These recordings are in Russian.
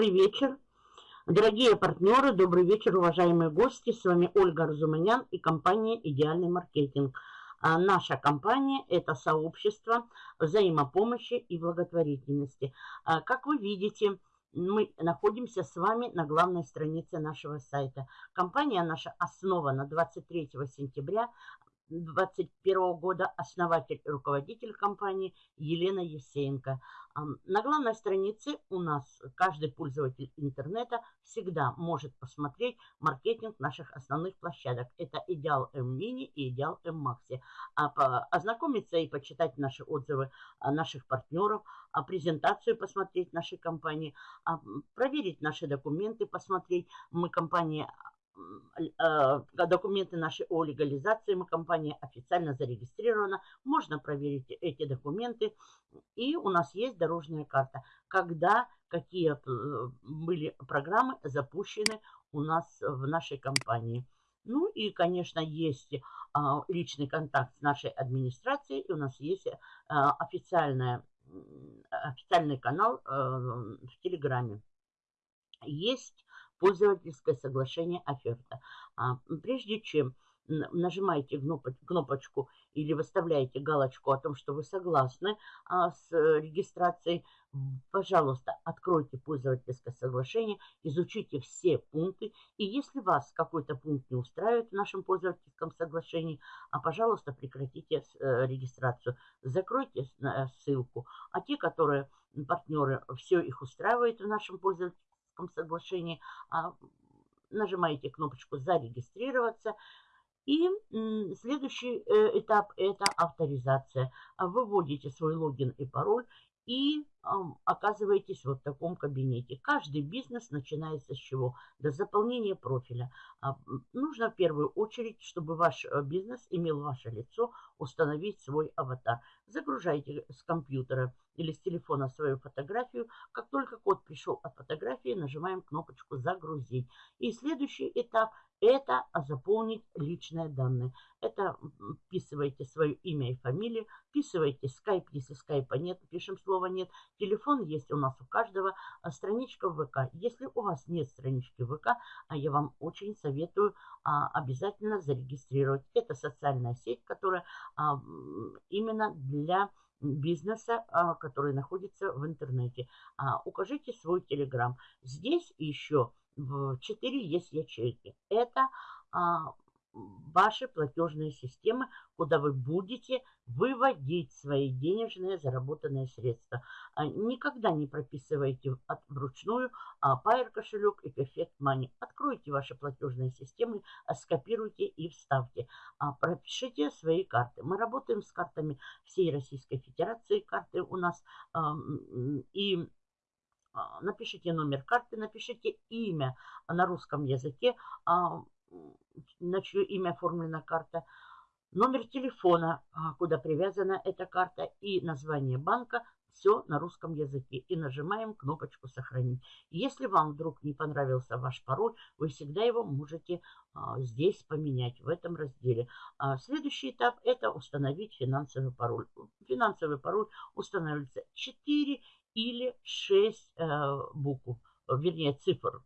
Добрый вечер, дорогие партнеры, добрый вечер, уважаемые гости. С вами Ольга Разуманян и компания «Идеальный маркетинг». А наша компания – это сообщество взаимопомощи и благотворительности. А, как вы видите, мы находимся с вами на главной странице нашего сайта. Компания наша основана 23 сентября 2021 года основатель и руководитель компании Елена Евсеенко. На главной странице у нас каждый пользователь интернета всегда может посмотреть маркетинг наших основных площадок. Это Идеал М Мини и Идеал М Макси. Ознакомиться и почитать наши отзывы наших партнеров, презентацию посмотреть нашей компании, проверить наши документы, посмотреть. Мы компания документы наши о легализации, мы компания официально зарегистрирована, можно проверить эти документы. И у нас есть дорожная карта, когда какие э, были программы запущены у нас в нашей компании. Ну и, конечно, есть а, личный контакт с нашей администрацией, и у нас есть официальная, официальный канал э, в Телеграме. Есть пользовательское соглашение оферта. А, прежде чем нажимаете кнопочку или выставляете галочку о том, что вы согласны а, с регистрацией, пожалуйста, откройте пользовательское соглашение, изучите все пункты. И если вас какой-то пункт не устраивает в нашем пользовательском соглашении, а, пожалуйста, прекратите э, регистрацию. Закройте э, ссылку. А те, которые партнеры, все их устраивает в нашем пользовательском соглашении, а, нажимаете кнопочку «Зарегистрироваться». И следующий э, этап – это авторизация. Вы вводите свой логин и пароль и оказываетесь вот в таком кабинете. Каждый бизнес начинается с чего? До заполнения профиля. А, нужно в первую очередь, чтобы ваш э, бизнес имел ваше лицо, установить свой аватар. Загружайте с компьютера или с телефона свою фотографию. Как только код пришел от фотографии, нажимаем кнопочку «Загрузить». И следующий этап – это заполнить личные данные. Это вписываете свое имя и фамилию, вписываете скайп, если скайпа нет, пишем слово нет. Телефон есть у нас у каждого, а страничка в ВК. Если у вас нет странички в ВК, а я вам очень советую а, обязательно зарегистрировать. Это социальная сеть, которая именно для бизнеса, который находится в интернете. Укажите свой телеграм. Здесь еще в 4 есть ячейки. Это ваши платежные системы, куда вы будете выводить свои денежные заработанные средства. А, никогда не прописывайте от, вручную а, Pair кошелек и Perfect Money. Откройте ваши платежные системы, а, скопируйте и вставьте. Пропишите свои карты. Мы работаем с картами всей Российской Федерации. Карты у нас и напишите номер карты, напишите имя на русском языке, на чье имя оформлена карта, номер телефона, а, куда привязана эта карта и название банка, все на русском языке. И нажимаем кнопочку «Сохранить». Если вам вдруг не понравился ваш пароль, вы всегда его можете здесь поменять, в этом разделе. следующий этап – это установить финансовый пароль. Финансовый пароль устанавливается 4 или 6 э, букв, вернее цифр.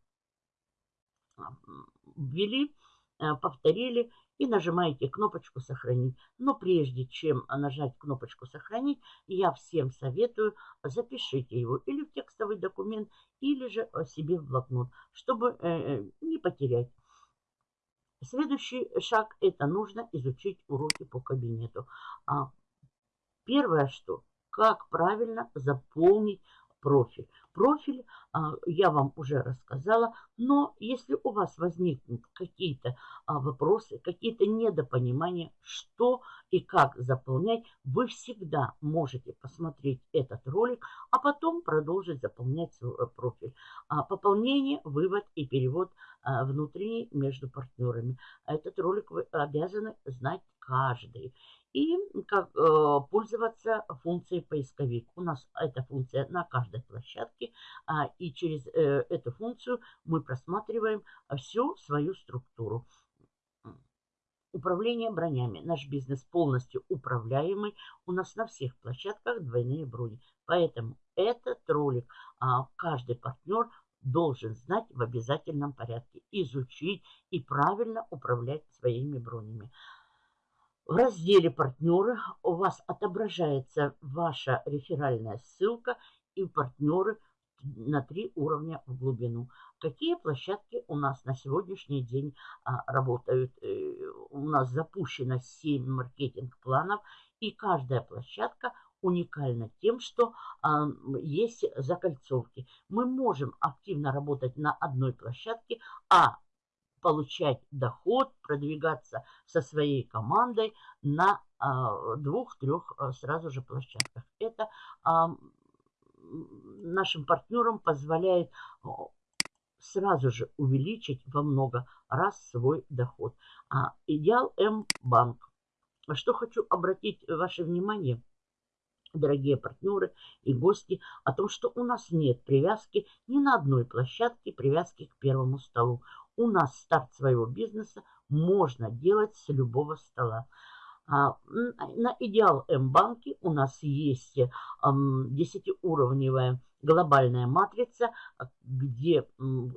Ввели, э, повторили и нажимаете кнопочку «Сохранить». Но прежде чем нажать кнопочку «Сохранить», я всем советую, запишите его или в текстовый документ, или же себе в блокнот, чтобы э, э не потерять. Следующий шаг – это нужно изучить уроки по кабинету. А, первое, что как правильно заполнить профиль. Профиль а, я вам уже рассказала, но если у вас возникнут какие-то а, вопросы, какие-то недопонимания, что и как заполнять, вы всегда можете посмотреть этот ролик, а потом продолжить заполнять свой э, профиль. А, пополнение, вывод и перевод а, внутренний между партнерами. Этот ролик вы обязаны знать каждый и как э, пользоваться функцией поисковик. У нас эта функция на каждой площадке, а, и через э, эту функцию мы просматриваем всю свою структуру. Управление бронями. Наш бизнес полностью управляемый. У нас на всех площадках двойные брони. Поэтому этот ролик а, каждый партнер должен знать в обязательном порядке, изучить и правильно управлять своими бронями. В разделе «Партнеры» у вас отображается ваша реферальная ссылка и партнеры на три уровня в глубину. Какие площадки у нас на сегодняшний день а, работают? Э, у нас запущено 7 маркетинг-планов, и каждая площадка уникальна тем, что а, есть закольцовки. Мы можем активно работать на одной площадке, а получать доход, продвигаться со своей командой на а, двух-трех а, сразу же площадках. Это а, нашим партнерам позволяет сразу же увеличить во много раз свой доход. А, идеал М-банк. Что хочу обратить ваше внимание – дорогие партнеры и гости, о том, что у нас нет привязки ни на одной площадке, привязки к первому столу. У нас старт своего бизнеса можно делать с любого стола. А, на Идеал М-банке у нас есть 10-уровневая глобальная матрица, где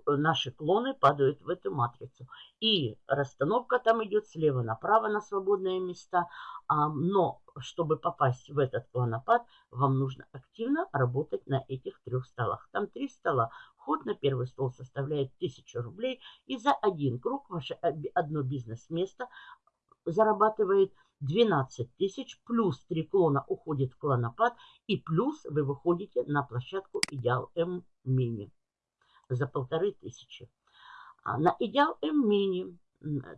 наши клоны падают в эту матрицу. И расстановка там идет слева направо на свободные места. А, но чтобы попасть в этот клонопад, вам нужно активно работать на этих трех столах. Там три стола. Вход на первый стол составляет 1000 рублей. И за один круг ваше одно бизнес-место зарабатывает 12 тысяч, плюс 3 клона уходит в клонопад, и плюс вы выходите на площадку Идеал М Мини за полторы тысячи. А на Идеал М Мини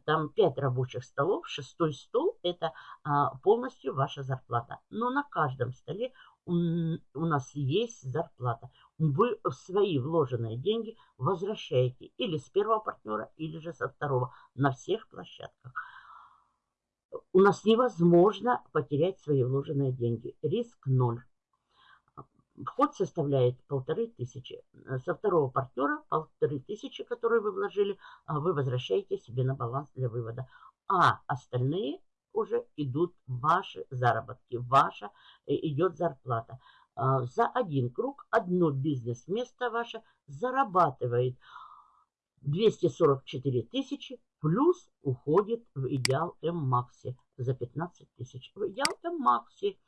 там 5 рабочих столов, шестой стол это а, полностью ваша зарплата. Но на каждом столе у, у нас есть зарплата. Вы свои вложенные деньги возвращаете или с первого партнера, или же со второго на всех площадках у нас невозможно потерять свои вложенные деньги. Риск ноль. Вход составляет полторы тысячи. Со второго партнера полторы тысячи, которые вы вложили, а вы возвращаете себе на баланс для вывода. А остальные уже идут ваши заработки, ваша э, идет зарплата. А, за один круг одно бизнес-место ваше зарабатывает 244 тысячи плюс уходит в идеал М-Макси за 15 тысяч. В идеал М-Макси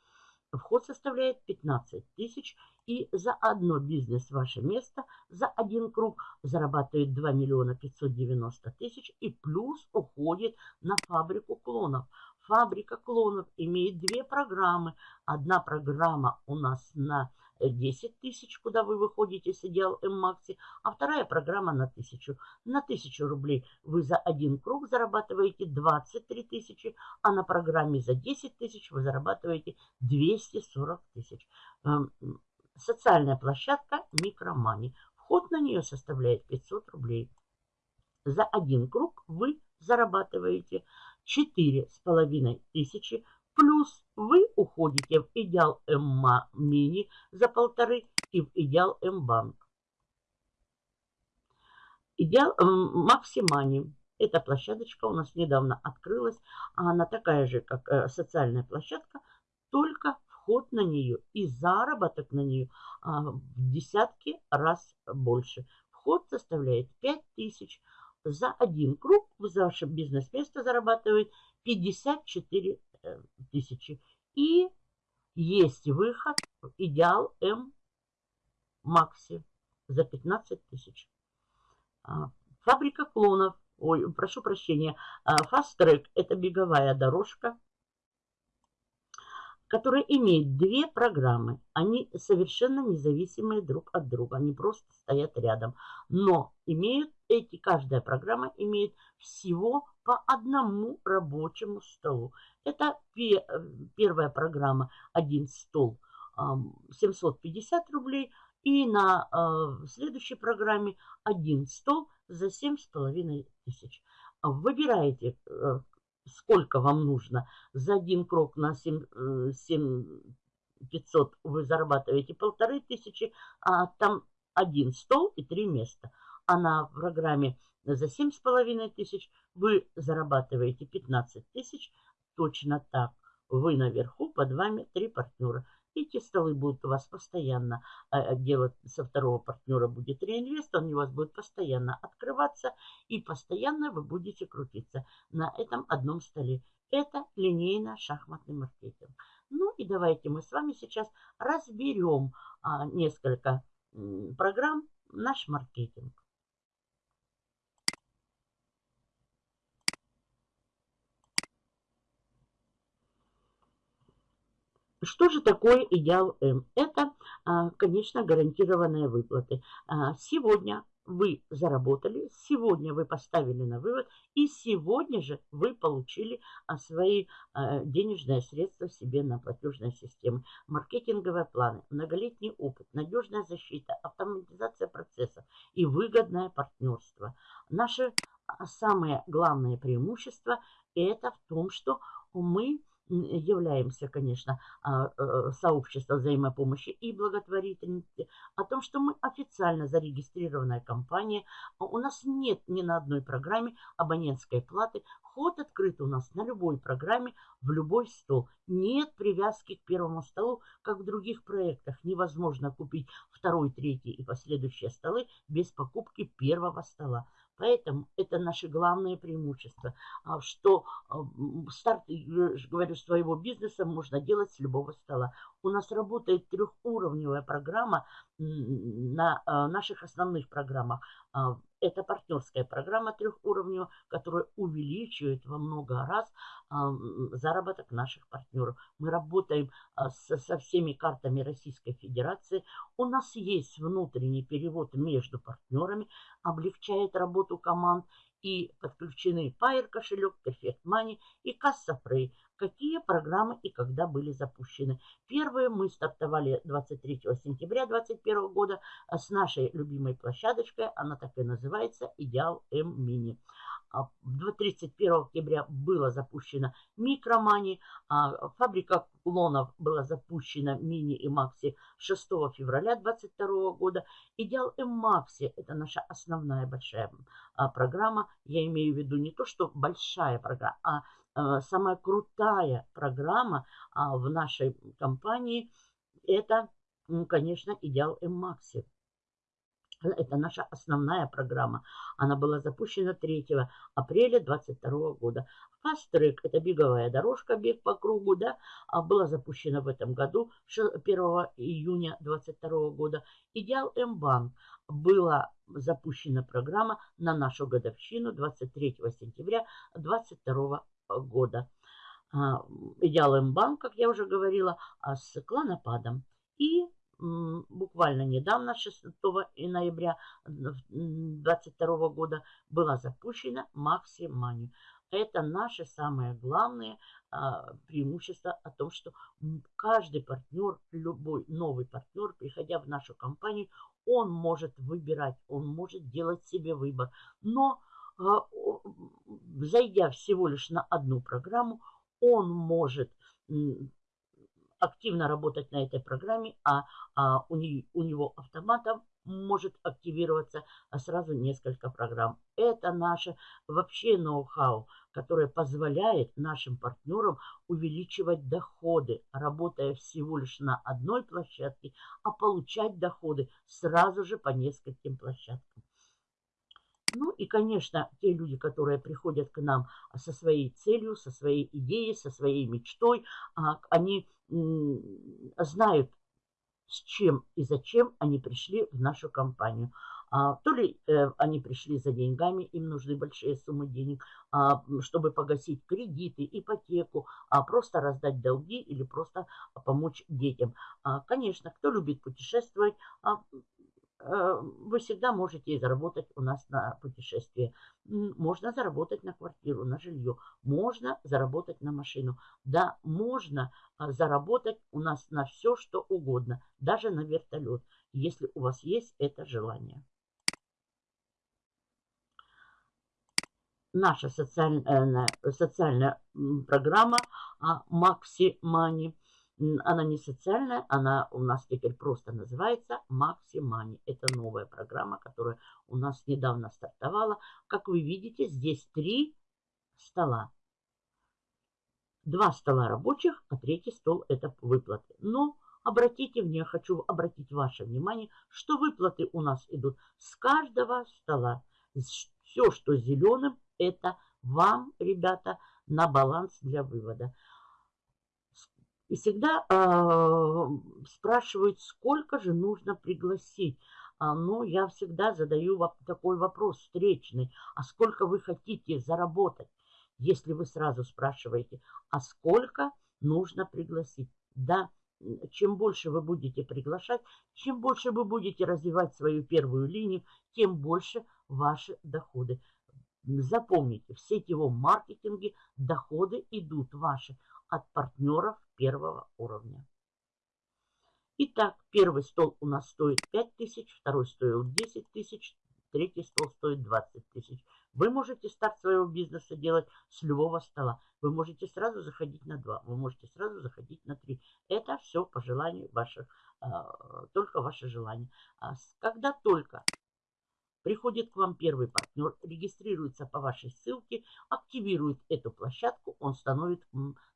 вход составляет 15 тысяч. И за одно бизнес ваше место, за один круг зарабатывает 2 миллиона 590 тысяч и плюс уходит на фабрику клонов. Фабрика клонов имеет две программы. Одна программа у нас на 10 тысяч, куда вы выходите с идеал М-Макси, а вторая программа на 1000. На 1000 рублей вы за один круг зарабатываете 23 тысячи, а на программе за 10 тысяч вы зарабатываете 240 тысяч. Эм, социальная площадка Микромани. Вход на нее составляет 500 рублей. За один круг вы зарабатываете 4,5 тысячи Плюс вы уходите в идеал М мини за полторы и в идеал М банк. Идеал Максимани. Эта площадочка у нас недавно открылась. А она такая же, как э, социальная площадка, только вход на нее и заработок на нее а, в десятки раз больше. Вход составляет 5000. За один круг ваше бизнес-место зарабатывает 54 тысячи. И есть выход идеал М Макси за 15 тысяч. А, фабрика клонов. Ой, прошу прощения. А, Fast Track – это беговая дорожка, которая имеет две программы. Они совершенно независимые друг от друга. Они просто стоят рядом. Но имеют эти, каждая программа имеет всего по одному рабочему столу. Это первая программа «Один стол» 750 рублей. И на э, следующей программе «Один стол» за 7,5 тысяч. Выбираете, э, сколько вам нужно. За один крок на 7, 7 500 вы зарабатываете полторы тысячи, а там один стол и три места. А на программе за 7,5 тысяч вы зарабатываете 15 тысяч, точно так. Вы наверху, под вами три партнера. Эти столы будут у вас постоянно э, делать, со второго партнера будет реинвест, он у вас будет постоянно открываться, и постоянно вы будете крутиться на этом одном столе. Это линейно-шахматный маркетинг. Ну и давайте мы с вами сейчас разберем а, несколько программ наш маркетинг. Что же такое идеал М? Это, а, конечно, гарантированные выплаты. А, сегодня вы заработали, сегодня вы поставили на вывод, и сегодня же вы получили а, свои денежные средства себе на платежной системе. Маркетинговые планы, многолетний опыт, надежная защита, автоматизация процессов и выгодное партнерство. Наше самое главное преимущество это в том, что мы являемся, конечно, а, э, сообществом взаимопомощи и благотворительности, о том, что мы официально зарегистрированная компания, а у нас нет ни на одной программе абонентской платы, вход открыт у нас на любой программе, в любой стол. Нет привязки к первому столу, как в других проектах. Невозможно купить второй, третий и последующие столы без покупки первого стола. Поэтому это наше главное преимущество, а, что а, старт, говорю, своего бизнеса можно делать с любого стола. У нас работает трехуровневая программа на а, наших основных программах. Это партнерская программа трехуровневая, которая увеличивает во много раз заработок наших партнеров. Мы работаем со, со всеми картами Российской Федерации. У нас есть внутренний перевод между партнерами, облегчает работу команд и подключены Pair кошелек, Perfect Money и Касса Free. Какие программы и когда были запущены? Первые мы стартовали 23 сентября 2021 года с нашей любимой площадочкой. Она так и называется «Идеал М Мини». 31 а, октября было запущено микромани, а фабрика клонов была запущена мини и макси 6 февраля 2022 года. Идеал М Макси – это наша основная большая а, программа. Я имею в виду не то, что большая программа, а, а самая крутая программа в нашей компании – это, конечно, Идеал М Макси. Это наша основная программа. Она была запущена 3 апреля 2022 года. Track – это беговая дорожка, бег по кругу, да, а была запущена в этом году, 1 июня 2022 года. Идеал М-банк была запущена программа на нашу годовщину 23 сентября 2022 года. Идеал М-банк, как я уже говорила, а с кланопадом. И буквально недавно, 6 ноября 2022 года, была запущена Maxi Money. Это наше самое главное а, преимущество о том, что каждый партнер, любой новый партнер, приходя в нашу компанию, он может выбирать, он может делать себе выбор. Но зайдя всего лишь на одну программу, он может активно работать на этой программе, а, а у, у него автоматом может активироваться сразу несколько программ. Это наше вообще ноу-хау, которое позволяет нашим партнерам увеличивать доходы, работая всего лишь на одной площадке, а получать доходы сразу же по нескольким площадкам. Ну и, конечно, те люди, которые приходят к нам со своей целью, со своей идеей, со своей мечтой, а, они знают, с чем и зачем они пришли в нашу компанию. А, то ли э, они пришли за деньгами, им нужны большие суммы денег, а, чтобы погасить кредиты, ипотеку, а просто раздать долги или просто помочь детям. А, конечно, кто любит путешествовать, а, вы всегда можете заработать у нас на путешествие. Можно заработать на квартиру, на жилье. Можно заработать на машину. Да, можно а, заработать у нас на все, что угодно. Даже на вертолет, если у вас есть это желание. Наша социальная, социальная программа Maxi Money – она не социальная, она у нас теперь просто называется Maximani. Это новая программа, которая у нас недавно стартовала. Как вы видите, здесь три стола. Два стола рабочих, а третий стол это выплаты. Но обратите мне, хочу обратить ваше внимание, что выплаты у нас идут с каждого стола. Все, что зеленым, это вам, ребята, на баланс для вывода. И всегда э, спрашивают, сколько же нужно пригласить. А, ну, я всегда задаю такой вопрос встречный. А сколько вы хотите заработать? Если вы сразу спрашиваете, а сколько нужно пригласить? Да, чем больше вы будете приглашать, чем больше вы будете развивать свою первую линию, тем больше ваши доходы. Запомните, в сетевом маркетинге доходы идут ваши от партнеров первого уровня. Итак, первый стол у нас стоит 5 тысяч, второй стоил 10 тысяч, третий стол стоит 20 тысяч. Вы можете старт своего бизнеса делать с любого стола. Вы можете сразу заходить на два, вы можете сразу заходить на три. Это все по желанию ваших, а, только ваше желание. А когда только приходит к вам первый партнер, регистрируется по вашей ссылке, активирует эту площадку, он становится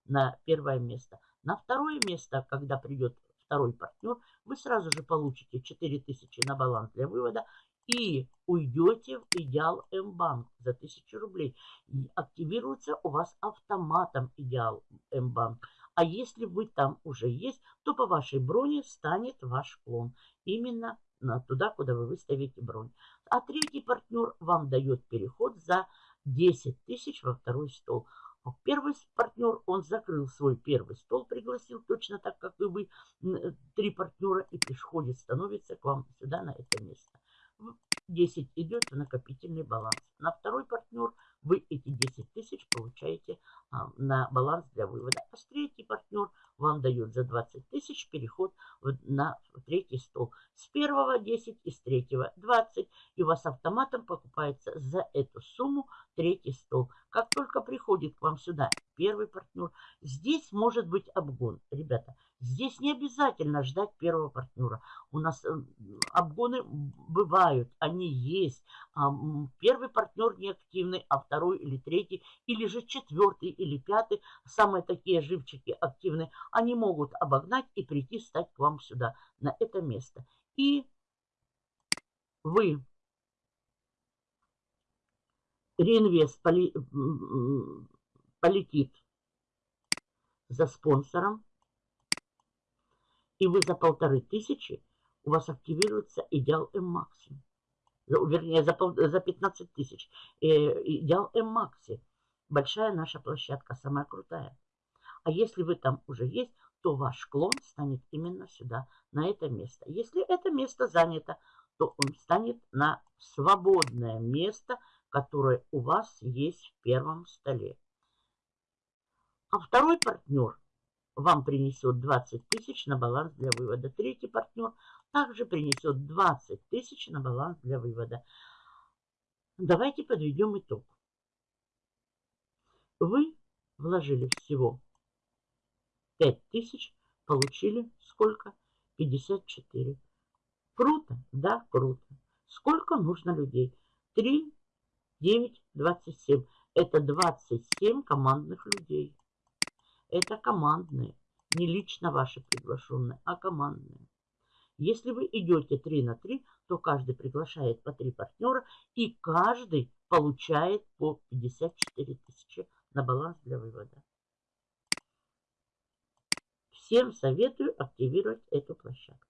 на первое место. На второе место, когда придет второй партнер, вы сразу же получите 4000 на баланс для вывода и уйдете в Идеал М-банк за 1000 рублей. И активируется у вас автоматом Идеал М-банк. А если вы там уже есть, то по вашей броне станет ваш клон. Именно туда, куда вы выставите бронь. А третий партнер вам дает переход за 10 тысяч во второй стол. Первый партнер, он закрыл свой первый стол, пригласил точно так, как и вы, три партнера, и приходит, становится к вам сюда, на это место. 10 идет в накопительный баланс. На второй партнер вы эти 10 тысяч получаете а, на баланс для вывода. А третий партнер вам дает за 20 тысяч переход в, на третий стол. С первого 10 и с третьего 20. И у вас автоматом покупается за эту сумму третий стол. Как только приходит к вам сюда первый партнер, здесь может быть обгон. Ребята, здесь не обязательно ждать первого партнера. У нас э, обгоны бывают, они есть. Первый партнер неактивный, а второй или третий, или же четвертый или пятый, самые такие живчики активные, они могут обогнать и прийти, стать к вам сюда, на это место. И вы реинвест полетит за спонсором, и вы за полторы тысячи, у вас активируется идеал М-Макси. Вернее, за, пол, за 15 тысяч. Э, идеал М-Макси. Большая наша площадка, самая крутая. А если вы там уже есть, то ваш клон станет именно сюда, на это место. Если это место занято, то он станет на свободное место, которое у вас есть в первом столе. А второй партнер вам принесет 20 тысяч на баланс для вывода. Третий партнер также принесет 20 тысяч на баланс для вывода. Давайте подведем итог. Вы вложили всего 5 тысяч, получили сколько? 54. Круто, да, круто. Сколько нужно людей? 3, 9, 27. Это 27 командных людей. Это командные. Не лично ваши приглашенные, а командные. Если вы идете 3 на 3, то каждый приглашает по 3 партнера, и каждый получает по 54 тысячи на баланс для вывода. Всем советую активировать эту площадку.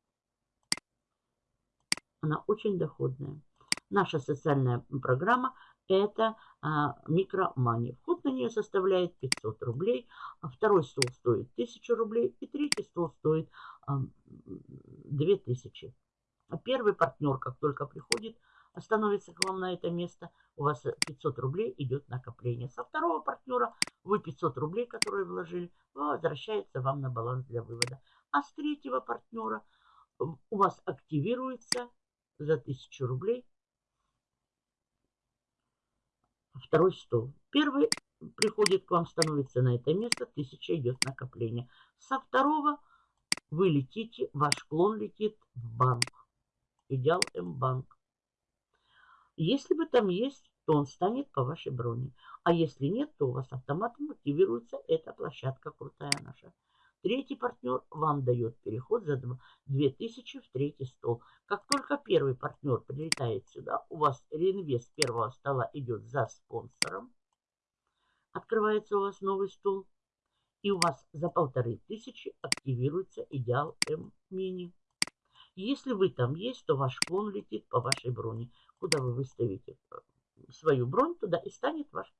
Она очень доходная. Наша социальная программа – это а, микромани. Вход на нее составляет 500 рублей, а второй стол стоит 1000 рублей и третий стол стоит а, 2000. А первый партнер, как только приходит, становится к вам на это место, у вас 500 рублей идет накопление. Со второго партнера вы 500 рублей, которые вложили, возвращается вам на баланс для вывода. А с третьего партнера у вас активируется за 1000 рублей второй стол. Первый приходит к вам, становится на это место, 1000 идет накопление. Со второго вы летите, ваш клон летит в банк. Идеал М-банк. Если бы там есть, то он станет по вашей броне. А если нет, то у вас автоматом активируется эта площадка крутая наша. Третий партнер вам дает переход за 2000 в третий стол. Как только первый партнер прилетает сюда, у вас реинвест первого стола идет за спонсором. Открывается у вас новый стол. И у вас за полторы тысячи активируется идеал М-мини. Если вы там есть, то ваш клон летит по вашей броне. Куда вы выставите э, свою бронь, туда и станет ваш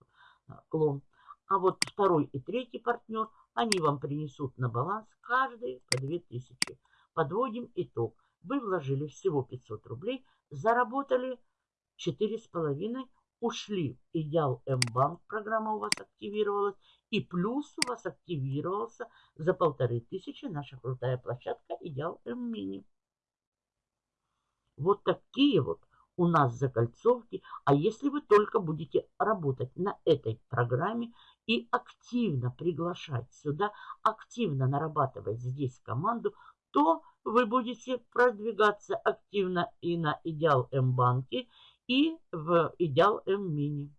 э, клон. А вот второй и третий партнер, они вам принесут на баланс каждый по 2000. Подводим итог. Вы вложили всего 500 рублей, заработали 4,5, ушли. Идеал М-банк, программа у вас активировалась. И плюс у вас активировался за полторы тысячи наша крутая площадка Идеал М-мини. Вот такие вот у нас закольцовки. А если вы только будете работать на этой программе и активно приглашать сюда, активно нарабатывать здесь команду, то вы будете продвигаться активно и на Идеал М-банке, и в Идеал М-мини.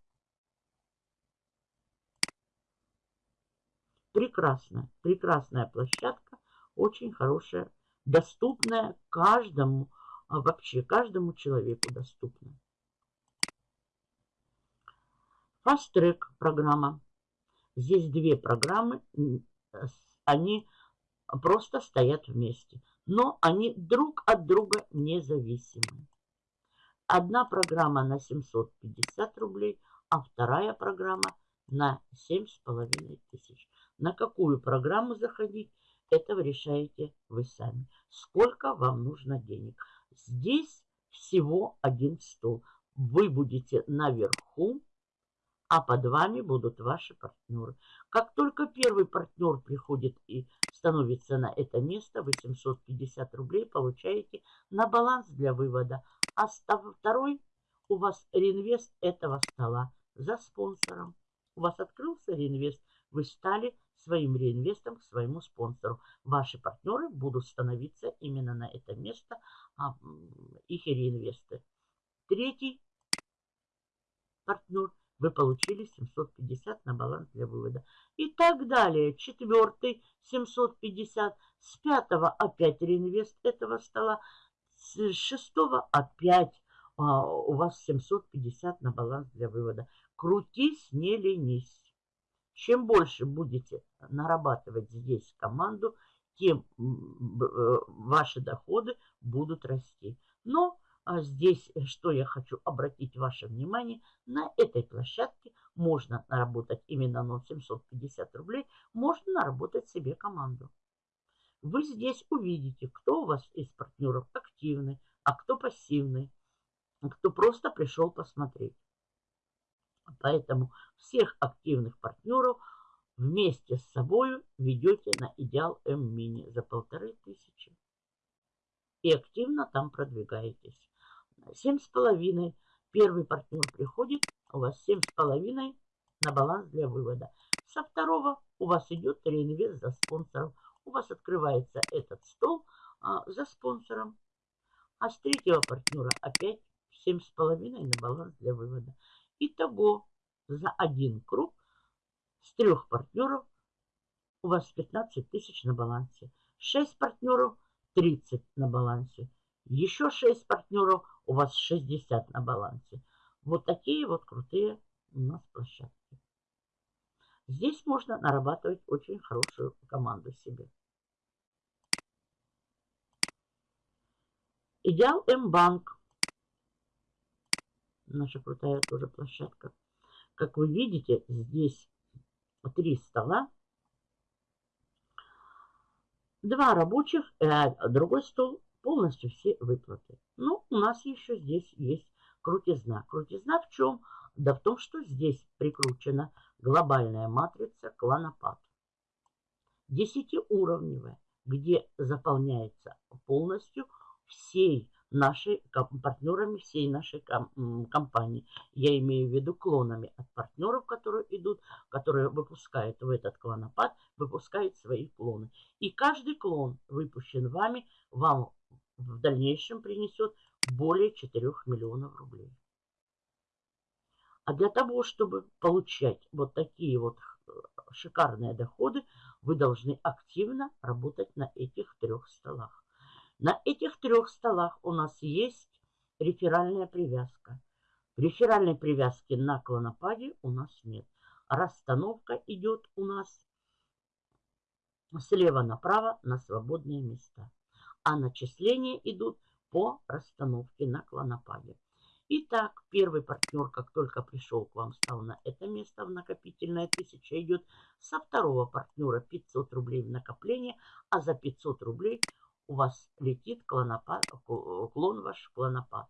Прекрасная, прекрасная площадка, очень хорошая, доступная каждому вообще каждому человеку доступно. Fast Track программа. Здесь две программы, они просто стоят вместе, но они друг от друга независимы. Одна программа на 750 рублей, а вторая программа на 7,5 тысяч. На какую программу заходить, это вы решаете вы сами. Сколько вам нужно денег. Здесь всего один стол. Вы будете наверху, а под вами будут ваши партнеры. Как только первый партнер приходит и становится на это место, вы 750 рублей получаете на баланс для вывода. А второй у вас реинвест этого стола за спонсором. У вас открылся реинвест, вы стали своим реинвестом к своему спонсору. Ваши партнеры будут становиться именно на это место, а, их реинвесты. Третий партнер вы получили 750 на баланс для вывода. И так далее. Четвертый 750. С пятого опять реинвест этого стола. С шестого опять а, у вас 750 на баланс для вывода. Крутись, не ленись. Чем больше будете нарабатывать здесь команду, тем э, ваши доходы будут расти. Но а здесь, э, что я хочу обратить ваше внимание, на этой площадке можно наработать именно на 750 рублей, можно наработать себе команду. Вы здесь увидите, кто у вас из партнеров активный, а кто пассивный, кто просто пришел посмотреть. Поэтому всех активных партнеров вместе с собой ведете на идеал М-мини за полторы тысячи. И активно там продвигаетесь. Семь с половиной. Первый партнер приходит, у вас семь с половиной на баланс для вывода. Со второго у вас идет реинвест за спонсором. У вас открывается этот стол а, за спонсором. А с третьего партнера опять семь с половиной на баланс для вывода. Итого за один круг с трех партнеров у вас 15 тысяч на балансе. 6 партнеров 30 на балансе. Еще 6 партнеров у вас 60 на балансе. Вот такие вот крутые у нас площадки. Здесь можно нарабатывать очень хорошую команду себе. Идеал М-банк наша крутая тоже площадка. Как вы видите, здесь три стола, два рабочих, э, другой стол, полностью все выплаты. Ну, у нас еще здесь есть крутизна. Крутизна в чем? Да в том, что здесь прикручена глобальная матрица кланопад. Десятиуровневая, где заполняется полностью всей нашей партнерами всей нашей компании. Я имею в виду клонами от партнеров, которые идут, которые выпускают в этот клонопад, выпускают свои клоны. И каждый клон, выпущен вами, вам в дальнейшем принесет более 4 миллионов рублей. А для того, чтобы получать вот такие вот э, шикарные доходы, вы должны активно работать на этих трех столах. На этих трех столах у нас есть реферальная привязка. Реферальной привязки на клонопаде у нас нет. Расстановка идет у нас слева направо на свободные места. А начисления идут по расстановке на клонопаде. Итак, первый партнер, как только пришел к вам, стал на это место в накопительное 1000 идет. Со второго партнера 500 рублей в накопление, а за 500 рублей у вас летит клонопад, клон ваш клонопад.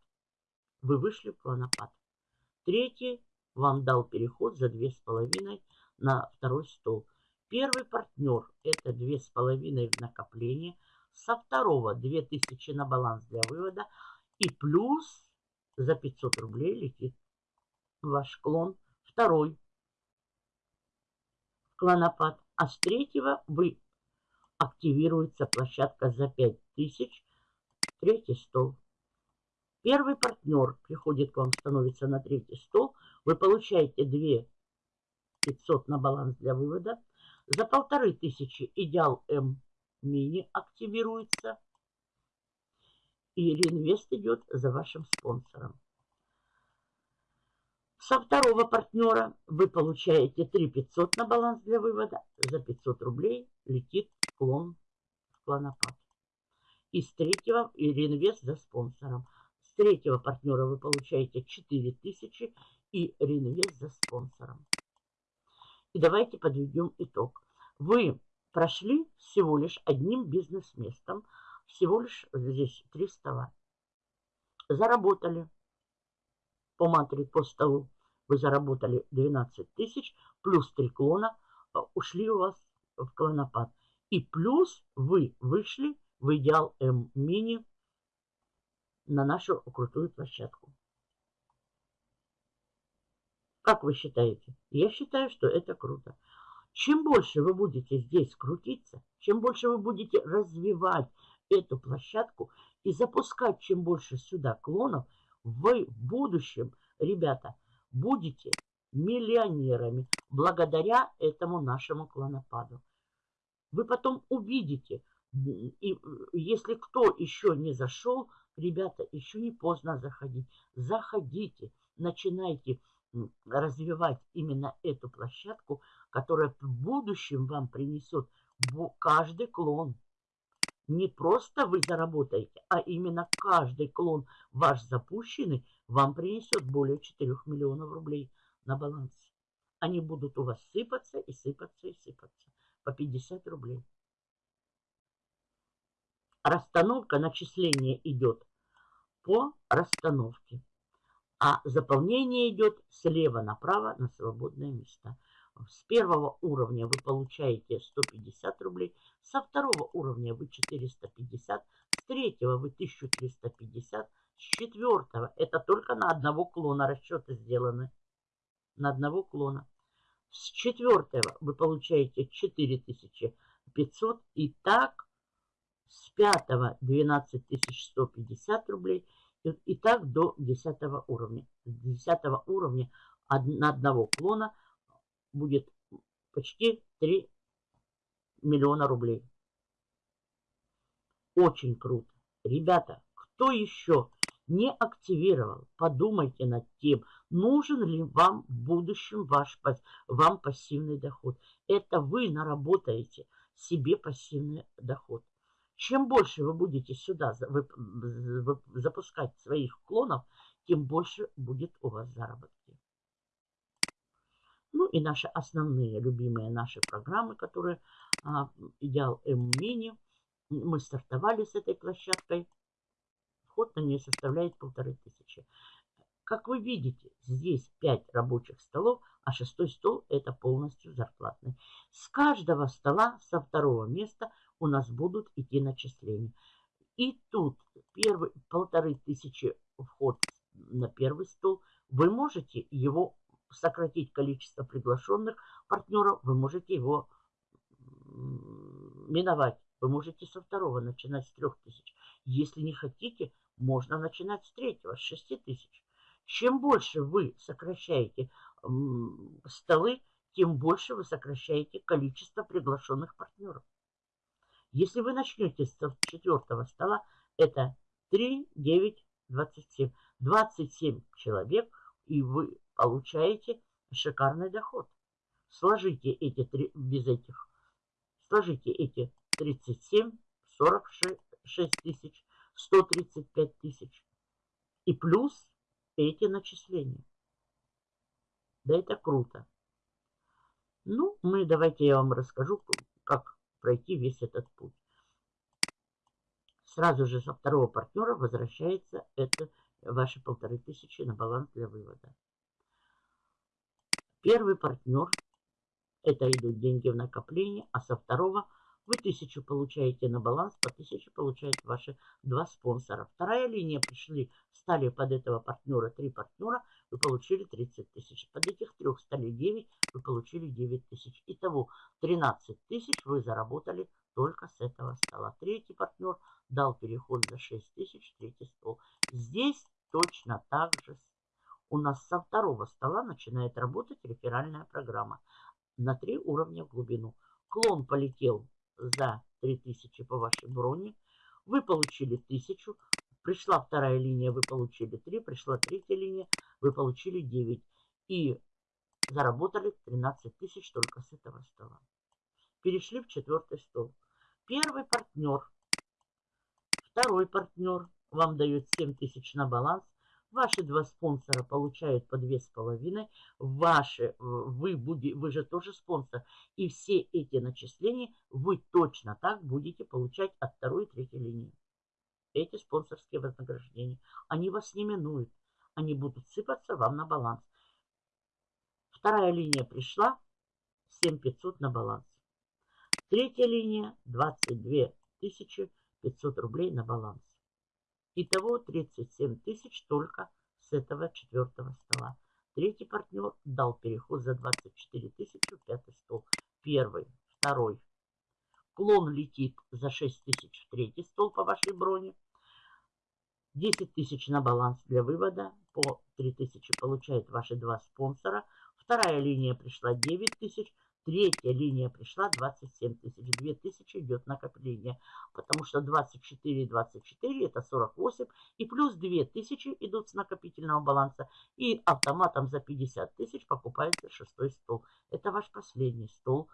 Вы вышли в клонопад. Третий вам дал переход за 2,5 на второй стол. Первый партнер это 2,5 в накопление. Со второго 2000 на баланс для вывода. И плюс за 500 рублей летит ваш клон. Второй клонопад. А с третьего вы активируется площадка за 5000. Третий стол. Первый партнер приходит к вам, становится на третий стол. Вы получаете 2 500 на баланс для вывода. За полторы тысячи идеал М мини активируется и реинвест идет за вашим спонсором. Со второго партнера вы получаете 3 500 на баланс для вывода. За 500 рублей летит клон в клонопад. И с третьего реинвест за спонсором. С третьего партнера вы получаете 4000 и реинвест за спонсором. И давайте подведем итог. Вы прошли всего лишь одним бизнес-местом – всего лишь здесь три стола. Заработали по матрице, по столу. Вы заработали 12 тысяч, плюс три клона а, ушли у вас в клонопад. И плюс вы вышли в идеал М-мини на нашу крутую площадку. Как вы считаете? Я считаю, что это круто. Чем больше вы будете здесь крутиться, чем больше вы будете развивать эту площадку и запускать чем больше сюда клонов, вы в будущем, ребята, будете миллионерами благодаря этому нашему клонопаду. Вы потом увидите, и если кто еще не зашел, ребята, еще не поздно заходить. Заходите, начинайте развивать именно эту площадку, которая в будущем вам принесет каждый клон не просто вы заработаете, а именно каждый клон ваш запущенный вам принесет более 4 миллионов рублей на баланс. Они будут у вас сыпаться и сыпаться и сыпаться по 50 рублей. Расстановка начисления идет по расстановке, а заполнение идет слева направо на свободное место. С первого уровня вы получаете 150 рублей, со второго уровня вы 450, с третьего вы 1350, с четвертого, это только на одного клона расчеты сделаны, на одного клона. С четвертого вы получаете 4500 и так с пятого 12150 рублей и, так до десятого уровня. С десятого уровня на одного клона – будет почти 3 миллиона рублей. Очень круто. Ребята, кто еще не активировал, подумайте над тем, нужен ли вам в будущем ваш, вам пассивный доход. Это вы наработаете себе пассивный доход. Чем больше вы будете сюда запускать своих клонов, тем больше будет у вас заработки. Ну и наши основные любимые наши программы, которые а, Идеал М-Мини. Мы стартовали с этой площадкой. Вход на нее составляет полторы тысячи. Как вы видите, здесь 5 рабочих столов, а шестой стол это полностью зарплатный. С каждого стола, со второго места у нас будут идти начисления. И тут полторы тысячи вход на первый стол. Вы можете его сократить количество приглашенных партнеров, вы можете его миновать. Вы можете со второго начинать с трех тысяч. Если не хотите, можно начинать с третьего, с шести тысяч. Чем больше вы сокращаете столы, тем больше вы сокращаете количество приглашенных партнеров. Если вы начнете с четвертого стола, это 3, 9, 27. 27 человек, и вы получаете шикарный доход. Сложите эти три, без этих, сложите эти 37, 46 тысяч, 135 тысяч. И плюс эти начисления. Да это круто. Ну, мы давайте я вам расскажу, как пройти весь этот путь. Сразу же со второго партнера возвращается это ваши полторы тысячи на баланс для вывода. Первый партнер, это идут деньги в накопление, а со второго вы тысячу получаете на баланс, по тысяче получают ваши два спонсора. Вторая линия пришли, стали под этого партнера три партнера, вы получили 30 тысяч. Под этих трех стали 9, вы получили 9 тысяч. Итого 13 тысяч вы заработали только с этого стола. Третий партнер дал переход за 6 тысяч, третий стол. Здесь точно так же у нас со второго стола начинает работать реферальная программа на три уровня в глубину. Клон полетел за 3000 по вашей броне. Вы получили 1000. Пришла вторая линия, вы получили 3. Пришла третья линия, вы получили 9. И заработали 13 тысяч только с этого стола. Перешли в четвертый стол. Первый партнер, второй партнер вам дает 7 тысяч на баланс. Ваши два спонсора получают по две с половиной. Ваши, вы, будете, вы же тоже спонсор. И все эти начисления вы точно так будете получать от второй и третьей линии. Эти спонсорские вознаграждения. Они вас не минуют. Они будут сыпаться вам на баланс. Вторая линия пришла. 7500 на баланс. Третья линия 22 500 рублей на баланс. Итого 37 тысяч только с этого четвертого стола. Третий партнер дал переход за 24 тысячи, пятый стол. Первый, второй. Клон летит за 6 тысяч в третий стол по вашей броне. 10 тысяч на баланс для вывода. По 3 тысячи получают ваши два спонсора. Вторая линия пришла 9 тысяч. Третья линия пришла 27 тысяч. 2 тысячи идет накопление. Потому что 24 и 24 это 48. И плюс 2 тысячи идут с накопительного баланса. И автоматом за 50 тысяч покупается шестой стол. Это ваш последний стол.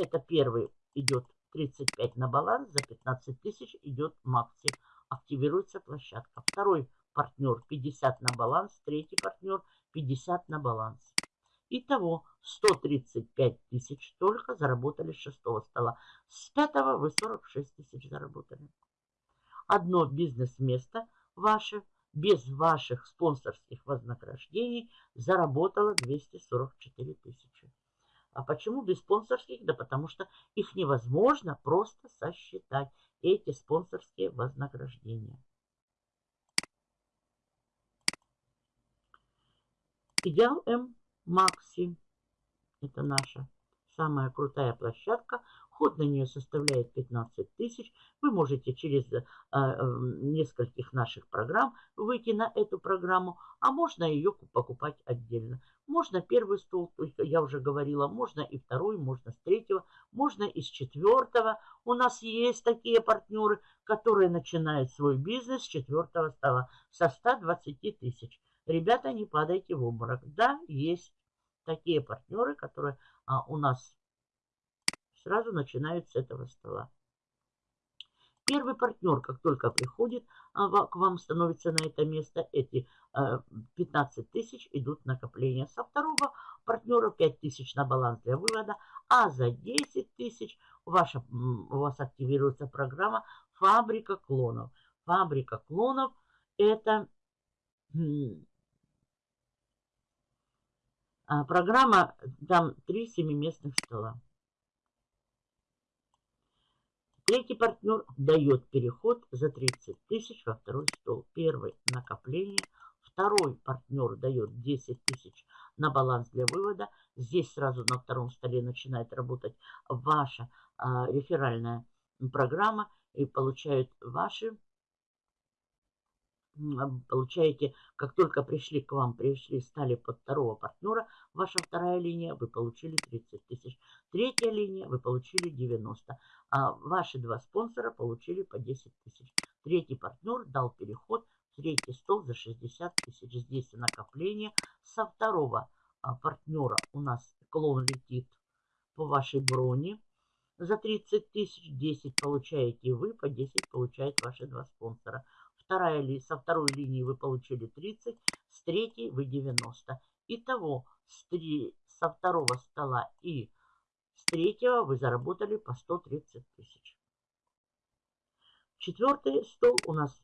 Это первый идет 35 на баланс. За 15 тысяч идет макси. Активируется площадка. Второй партнер 50 на баланс. Третий партнер 50 на баланс. Итого 135 тысяч только заработали с шестого стола. С пятого вы 46 тысяч заработали. Одно бизнес-место ваше без ваших спонсорских вознаграждений заработало 244 тысячи. А почему без спонсорских? Да потому что их невозможно просто сосчитать, эти спонсорские вознаграждения. Идеал М Макси. Это наша самая крутая площадка. Ход на нее составляет 15 тысяч. Вы можете через э, э, нескольких наших программ выйти на эту программу, а можно ее покупать отдельно. Можно первый стол, то есть я уже говорила, можно и второй, можно с третьего, можно и с четвертого. У нас есть такие партнеры, которые начинают свой бизнес с четвертого стола со 120 тысяч. Ребята, не падайте в обморок. Да, есть такие партнеры, которые а, у нас сразу начинают с этого стола. Первый партнер, как только приходит а, к вам, становится на это место, эти а, 15 тысяч идут накопления. Со второго партнера 5 тысяч на баланс для вывода, а за 10 тысяч ваша, у вас активируется программа «Фабрика клонов». Фабрика клонов – это а, программа, там три семиместных стола. Третий партнер дает переход за 30 тысяч во второй стол. Первый – накопление. Второй партнер дает 10 тысяч на баланс для вывода. Здесь сразу на втором столе начинает работать ваша а, реферальная программа и получают ваши получаете, как только пришли к вам, пришли, стали под второго партнера, ваша вторая линия, вы получили 30 тысяч. Третья линия, вы получили 90. А ваши два спонсора получили по 10 тысяч. Третий партнер дал переход в третий стол за 60 тысяч. Здесь накопление. Со второго а, партнера у нас клон летит по вашей броне за 30 тысяч. 10 получаете вы, по 10 получают ваши два спонсора. Вторая, со второй линии вы получили 30, с третьей вы 90. Итого с 3, со второго стола и с третьего вы заработали по 130 тысяч. Четвертый стол у нас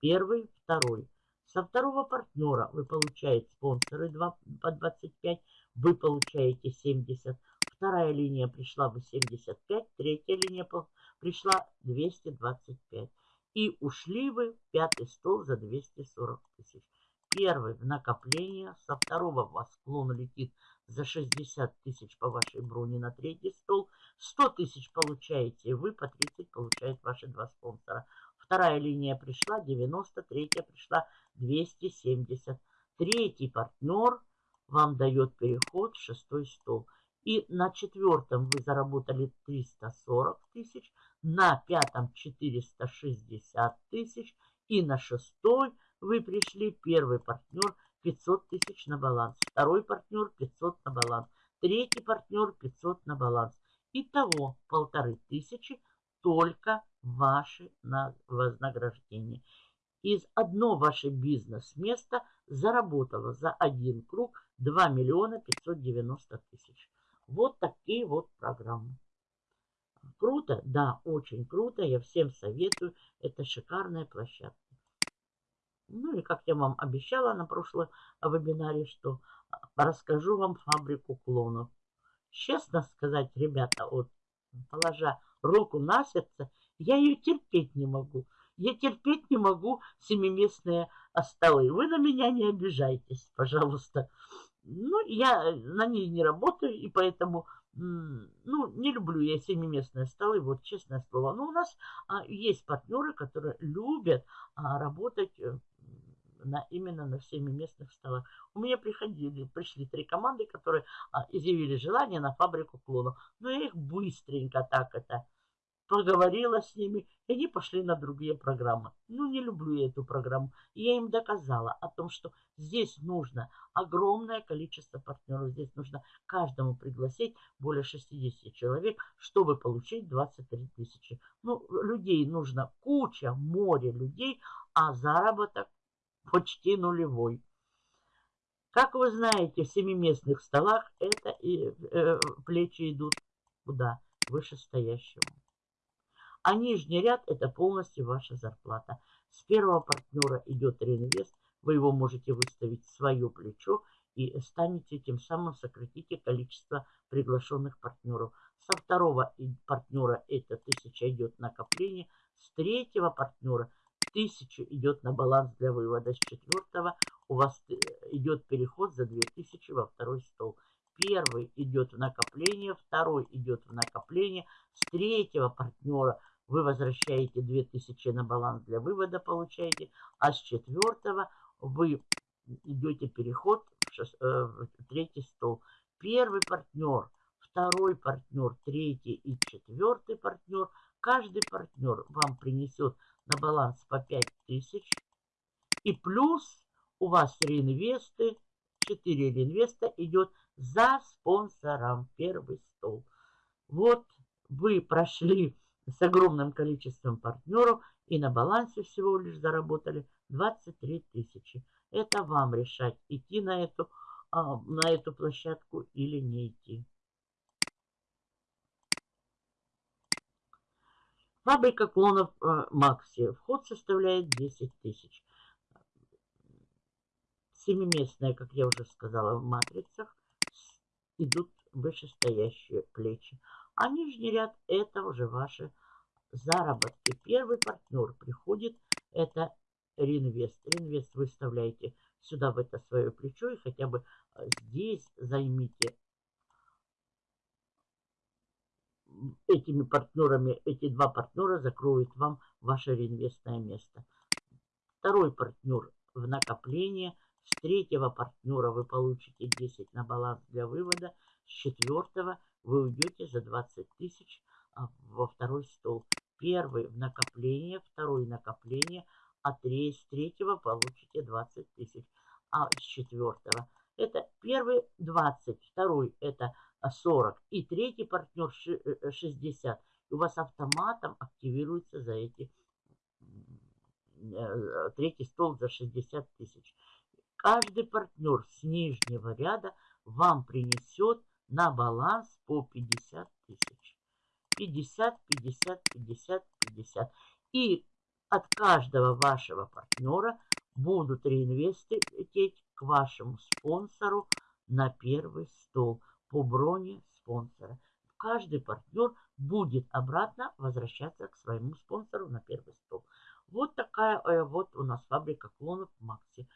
первый, второй. Со второго партнера вы получаете спонсоры 2 по 25, вы получаете 70. Вторая линия пришла бы 75, третья линия пришла 225. И ушли вы пятый стол за 240 тысяч. Первый в накопление, со второго вас клон летит за 60 тысяч по вашей броне на третий стол. 100 тысяч получаете вы, по 30 получают ваши два спонсора. Вторая линия пришла 90, третья пришла 270. Третий партнер вам дает переход в шестой стол. И на четвертом вы заработали 340 тысяч, на пятом 460 тысяч и на шестой вы пришли первый партнер 500 тысяч на баланс, второй партнер 500 на баланс, третий партнер 500 на баланс. Итого полторы тысячи только ваши на вознаграждение. Из одно ваше бизнес-место заработало за один круг 2 миллиона 590 тысяч. Вот такие вот программы. Круто? Да, очень круто. Я всем советую. Это шикарная площадка. Ну и как я вам обещала на прошлом вебинаре, что а, расскажу вам фабрику клонов. Честно сказать, ребята, вот положа руку на сердце, я ее терпеть не могу. Я терпеть не могу семиместные столы. Вы на меня не обижайтесь, пожалуйста. Ну, я на ней не работаю, и поэтому ну, не люблю я семиместные столы, вот честное слово. Но у нас а, есть партнеры, которые любят а, работать э, на, именно на семиместных столах. У меня приходили, пришли три команды, которые а, изъявили желание на фабрику клонов. Но я их быстренько так это поговорила с ними, и они пошли на другие программы. Ну, не люблю я эту программу. И я им доказала о том, что здесь нужно огромное количество партнеров. Здесь нужно каждому пригласить более 60 человек, чтобы получить 23 тысячи. Ну, людей нужно куча, море людей, а заработок почти нулевой. Как вы знаете, в семиместных столах это и э, плечи идут куда? Вышестоящему. А нижний ряд это полностью ваша зарплата. С первого партнера идет реинвест. Вы его можете выставить в свое плечо и станете тем самым сократите количество приглашенных партнеров. Со второго партнера это 1000 идет накопление. С третьего партнера 1000 идет на баланс для вывода. С четвертого у вас э, идет переход за 2000 во второй стол. Первый идет в накопление, второй идет в накопление. С третьего партнера вы возвращаете 2000 на баланс для вывода, получаете, а с четвертого вы идете переход в, шест... э, в третий стол. Первый партнер, второй партнер, третий и четвертый партнер. Каждый партнер вам принесет на баланс по 5000. И плюс у вас реинвесты, 4 реинвеста идет за спонсором первый стол. Вот вы прошли с огромным количеством партнеров и на балансе всего лишь заработали 23 тысячи. Это вам решать, идти на эту, а, на эту площадку или не идти. Фабрика клонов э, Макси. Вход составляет 10 тысяч. Семиместная, как я уже сказала, в матрицах идут вышестоящие плечи. А нижний ряд это уже ваши заработки. Первый партнер приходит, это реинвест. Реинвест вы сюда в это свое плечо и хотя бы э, здесь займите этими партнерами, эти два партнера закроют вам ваше реинвестное место. Второй партнер в накопление. С третьего партнера вы получите 10 на баланс для вывода. С четвертого вы уйдете за 20 тысяч а, во второй стол. Первый в накопление, второй накопление, а три, с третьего получите 20 тысяч, а с четвертого. Это первый 20, второй это 40 и третий партнер 60. Э, и у вас автоматом активируется за эти э, третий стол за 60 тысяч. Каждый партнер с нижнего ряда вам принесет на баланс по 50 тысяч. 50, 50, 50, 50. И от каждого вашего партнера будут реинвесты лететь к вашему спонсору на первый стол по броне спонсора. Каждый партнер будет обратно возвращаться к своему спонсору на первый стол. Вот такая э, вот у нас фабрика клонов Макси.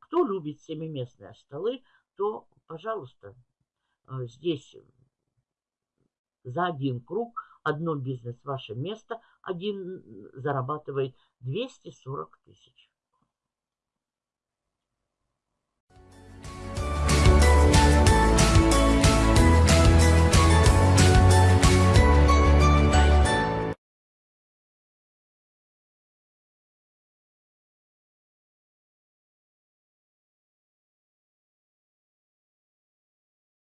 Кто любит семиместные столы, то, пожалуйста, здесь за один круг, одно бизнес, ваше место, один зарабатывает 240 тысяч.